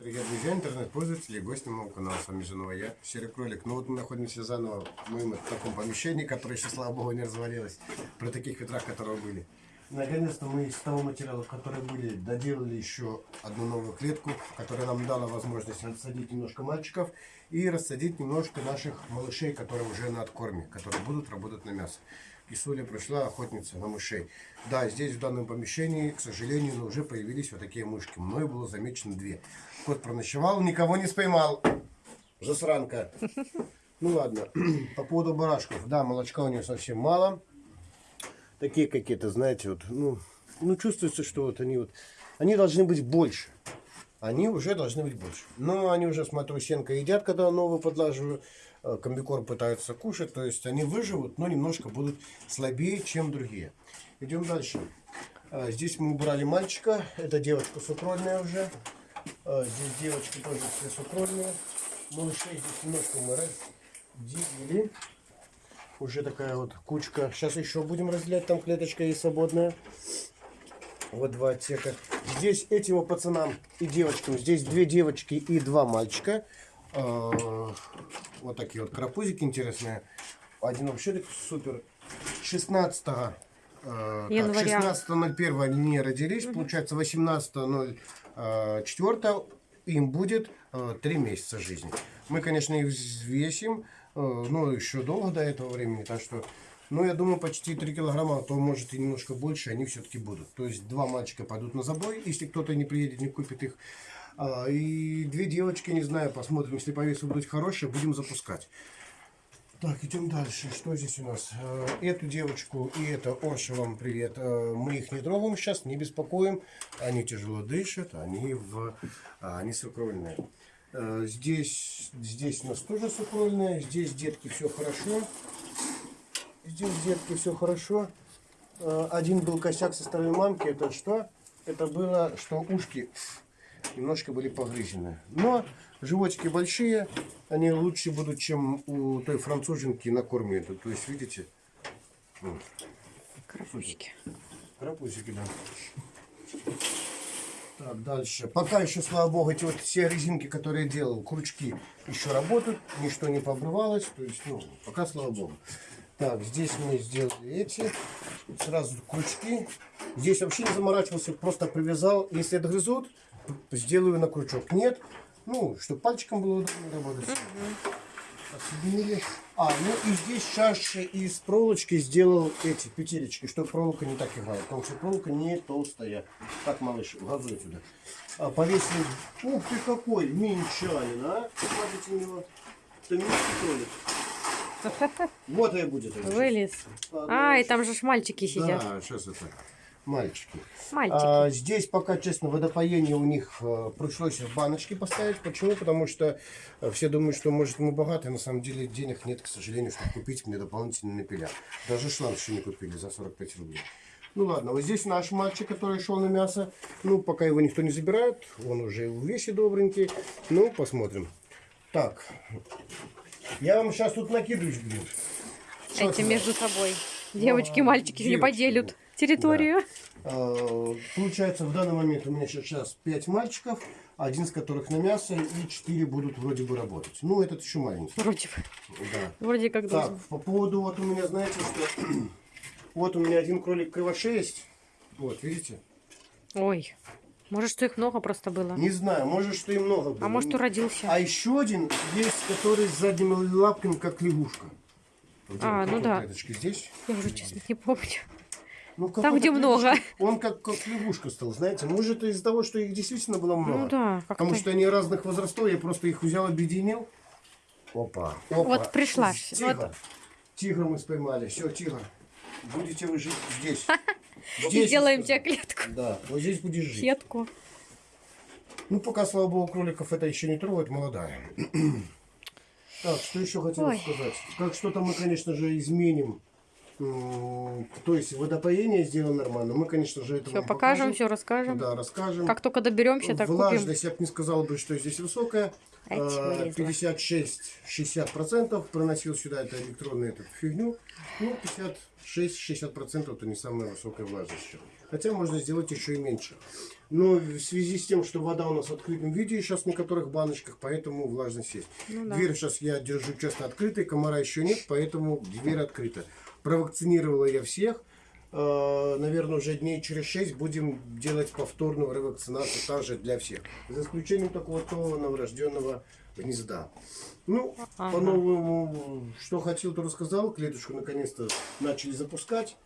Привет, друзья, интернет-пользователи и гости моего канала. С вами Женова я, Серый Кролик. Ну вот мы находимся заново в моем таком помещении, которое еще, слава богу, не развалилось. При таких ветрах, которые были. Наконец-то мы из того материала, которые были, доделали еще одну новую клетку, которая нам дала возможность рассадить немножко мальчиков и рассадить немножко наших малышей, которые уже на откорме, которые будут работать на мясо. И Соля пришла охотница на мышей. Да, здесь в данном помещении, к сожалению, уже появились вот такие мышки. Мною было замечено две. Кот проночевал, никого не споймал. Засранка. Ну ладно, по поводу барашков. Да, молочка у нее совсем мало. Такие какие-то, знаете, вот, ну, ну чувствуется, что вот они вот, они должны быть больше. Они уже должны быть больше. Но они уже, смотрю, сенка едят, когда новую подлаживаю. Э, Комбикорм пытаются кушать. То есть они выживут, но немножко будут слабее, чем другие. Идем дальше. А, Здесь мы убрали мальчика. Это девочка сукрольная уже. А, Здесь девочки тоже все сукрольные. Малышей здесь немножко мы разделили. Уже такая вот кучка. Сейчас еще будем разделять. Там клеточка есть свободная. Вот два отсека. Здесь этим пацанам и девочкам. Здесь две девочки и два мальчика. А, Вот такие вот карапузики интересные. Один вообще супер. 16 э, Января. 16.01 они не родились. Получается 18.04 им будет 3 месяца жизни. Мы, конечно, их взвесим. э, Но еще долго до этого времени. Так что ну, я думаю, почти 3 килограмма, а то может и немножко больше, они все-таки будут. То есть два мальчика пойдут на забой, если кто-то не приедет, не купит их. А, и две девочки, не знаю, посмотрим, если по весу будут хорошие, будем запускать. Так, идем дальше. Что здесь у нас? Э, Эту девочку и это Орша, вам привет. Э, Мы их не трогаем сейчас, не беспокоим. Они тяжело дышат, они, в, а, они сукрольные. Э, Здесь, здесь у нас тоже сукрольные. Здесь, детки, все хорошо. Здесь, детки, все хорошо. Один был косяк со стороны мамки. Это что? Это было, что ушки немножко были погрызены. Но животики большие, они лучше будут, чем у той француженки на корме. То есть, видите, вот, Карапузики. карапузики, да. Так, дальше. Пока еще, слава богу, эти вот все резинки, которые я делал, крючки еще работают, ничто не пообрывалось. То есть, ну, пока, слава богу. Так, здесь мы сделали эти. Сразу крючки. Здесь вообще не заморачивался, просто привязал. Если отгрызут, сделаю на крючок. Нет, ну, чтобы пальчиком было удобно работать. Отсоединили. А, ну и здесь чаще из проволочки сделал эти петелечки, чтобы проволока не так играла. Потому что проволока не толстая. Так, малыш, газуй сюда. А, повесили. Ух ты какой, минчанин, а? Смотрите на него. Это минский кролик. Вот и будет. Вылез. Ладно, А, и там же мальчики сидят. Да, сейчас это. Мальчики. Мальчики. А, здесь пока, честно, водопоение у них э, пришлось в баночки поставить. Почему? Потому что э, все думают, что, может, мы богатые. На самом деле денег нет, к сожалению, чтобы купить мне дополнительные напиля. Даже шланг еще не купили за 45 рублей. Ну ладно, вот здесь наш мальчик, который шел на мясо. Ну, пока его никто не забирает. Он уже в весе добренький. Ну, посмотрим. Так. Я вам сейчас тут накидываюсь, блин. Эти между собой. Девочки, А, мальчики не девочки. поделят территорию. Э, Получается, в данный момент у меня сейчас 5 мальчиков, один из которых на мясо, и 4 будут вроде бы работать. Ну, этот еще маленький. Вроде бы. Да. Вроде как Так, должен. по поводу, вот у меня, знаете, что... вот у меня один кролик кривошесть. Вот, видите? Ой. Может, что их много просто было. Не знаю, может, что и много было. А может, уродился. А еще один есть, который с задними лапками, как лягушка. Вот А, ну да. здесь. Я уже, честно, не помню. Ну, Там, где много. клеточки- Он как, как лягушка стал, знаете. Может, из-за того, что их действительно было много. Ну да. Потому что они разных возрастов, я просто их взял, объединил. Опа. опа. Вот пришла. Тигр. Вот. Тигра мы споймали. Все, тигр. Будете вы жить здесь. И Здесь, сделаем я тебе клетку. Да, вот здесь будешь жить. Сетку. Ну, пока, слава богу, кроликов это еще не трогает, молодая. Так, что еще хотел сказать? Как что-то мы, конечно же, изменим. То есть водопоение сделаем нормально. Мы, конечно же, это Все покажем, покажем. все расскажем. Да, расскажем. Как только доберемся, так купим. Влажность, я бы не сказал бы, что здесь высокая. Ать, А, вылезла. 56-60% проносил сюда эту электронную эту фигню. Ну, 56-60% это не самая высокая влажность. еще. Хотя можно сделать еще и меньше. Но в связи с тем, что вода у нас в открытом виде сейчас в некоторых баночках, поэтому влажность есть. Ну да. Дверь сейчас я держу часто открытой, комара еще нет, поэтому дверь открыта. Провакцинировала я всех. Э, Наверное, уже дней через 6 будем делать повторную ревакцинацию также для всех. За исключением такого того новорожденного гнезда. Ну, Ага. по-новому, что хотел, то рассказал. Клеточку наконец-то начали запускать.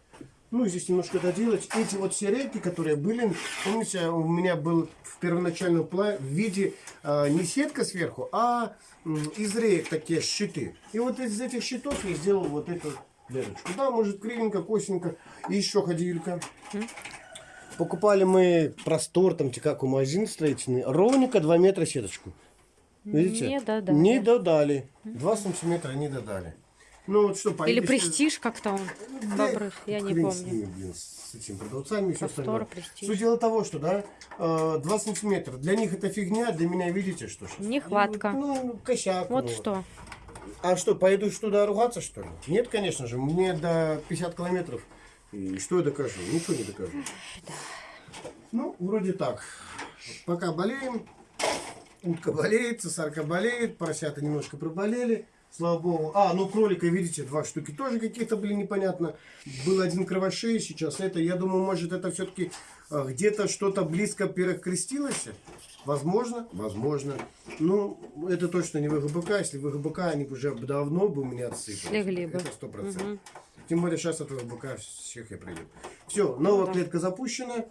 Ну, здесь немножко доделать. Эти вот все рейки, которые были, помните, у меня был в первоначальном пла- в виде а, не сетка сверху, а м, из рейк такие щиты. И вот из этих щитов я сделал вот эту дырочку. Да, может, кривенько, косенько. И еще ходилька. Покупали мы простор, там, как у магазин строительный, ровненько 2 метра сеточку. Видите? Не додали. Не додали. 2 сантиметра не додали. Ну вот что, Или престиж как-то он да, добрых, я не помню. с ними, блин, с этими продавцами и все остальное. престиж. Суть дела того, что, да, э, 2 сантиметра. Для них это фигня, для меня, видите, что сейчас? Нехватка. Ну, косяк. Вот ну. что. А что, пойду туда ругаться, что ли? Нет, конечно же, мне до 50 километров. И что я докажу? Ничего не докажу. Ну, вроде так. Пока болеем. Утка болеет, цесарка болеет, поросята немножко проболели. Слава богу. А, ну кролика, видите, два штуки тоже каких-то были непонятно. Был один кровошей, сейчас это. Я думаю, может, это все-таки где-то что-то близко перекрестилось. Возможно, возможно. Ну, это точно не ВГБК. Если ВГБК, они бы уже давно бы у меня отсыпались. Легли бы. Это сто процентов. Тем более сейчас от ВГБК всех я пройду. Все, новая Да. клетка запущена.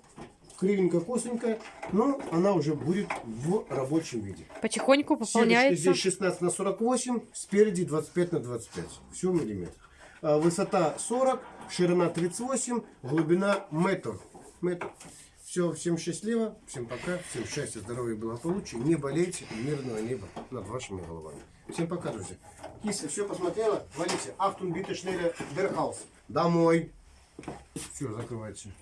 Кривенько, косенько, но она уже будет в рабочем виде. Потихоньку пополняется. здесь 16 на 48, спереди 25 на 25. Все в миллиметрах. А, Высота 40, ширина 38, глубина метр. Метр. Все, всем счастливо, всем пока, всем счастья, здоровья и благополучия. Не болейте, мирного неба над вашими головами. Всем пока, друзья. Киса, все посмотрела? Валите. Биtte schnelle, der Haus. Домой. Все, закрывайте.